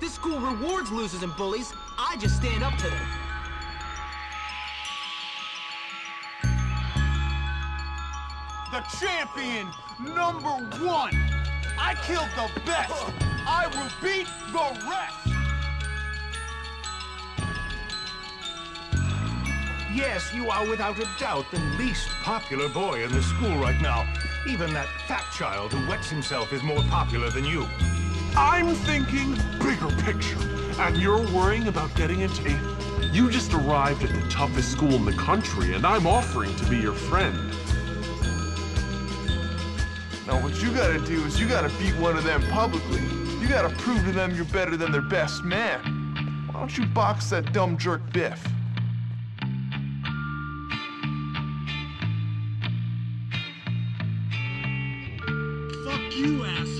This school rewards losers and bullies. I just stand up to them. The champion, number one. I killed the best. I will beat the rest. Yes, you are without a doubt the least popular boy in the school right now. Even that fat child who wets himself is more popular than you. I'm thinking bigger picture, and you're worrying about getting into a... You just arrived at the toughest school in the country, and I'm offering to be your friend. Now, what you gotta do is you gotta beat one of them publicly. You gotta prove to them you're better than their best man. Why don't you box that dumb jerk Bif? Fuck you, asshole.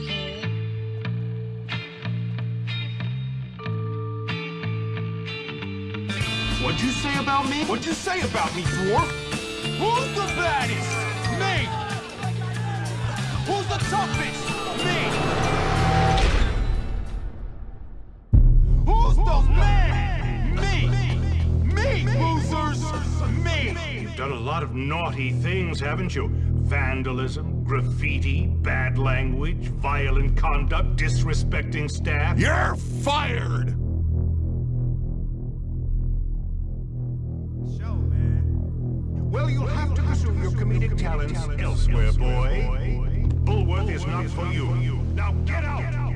What'd you say about me? What'd you say about me, dwarf? Who's the baddest? Me! Who's the toughest? Me! Who's the man? Me! Me, losers! Me! You've done a lot of naughty things, haven't you? Vandalism, graffiti, bad language, violent conduct, disrespecting staff. You're fired! Well, you'll have to pursue your comedic talents elsewhere, boy. Bullworth is not for you. Now get out!